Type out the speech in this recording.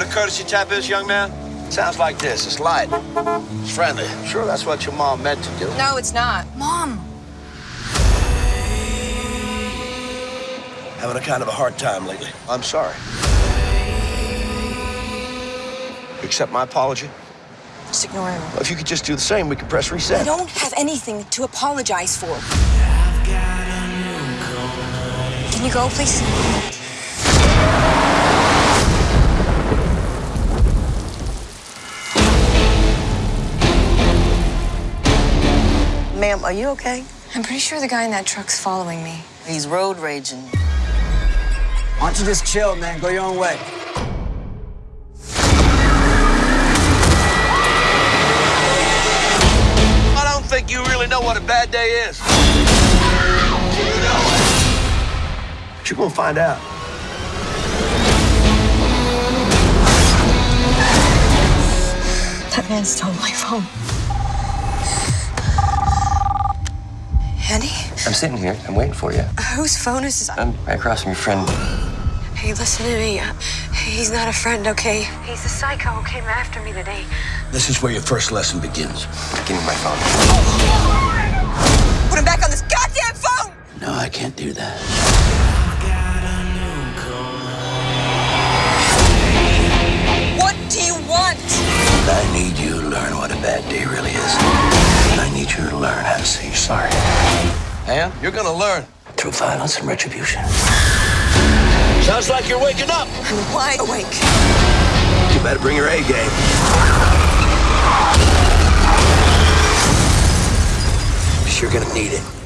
courtesy tap is, young man? Sounds like this. It's light. It's friendly. Sure, that's what your mom meant to do. No, it's not. Mom. Having a kind of a hard time lately. I'm sorry. Accept my apology. Just ignore him. If you could just do the same, we could press reset. I don't have anything to apologize for. Can you go, please? Ma'am, are you okay? I'm pretty sure the guy in that truck's following me. He's road raging. Why don't you just chill, man? Go your own way. I don't think you really know what a bad day is. But you're gonna find out. That man stole my phone. I'm sitting here. I'm waiting for you. Whose phone is this? I'm right across from your friend. Hey, listen to me. Uh, He's not a friend, okay? He's the psycho who came after me today. This is where your first lesson begins. Give me my phone. Put him back on this goddamn phone! No, I can't do that. And you're gonna learn through violence and retribution. Sounds like you're waking up. I'm wide awake. You better bring your A game. You're gonna need it.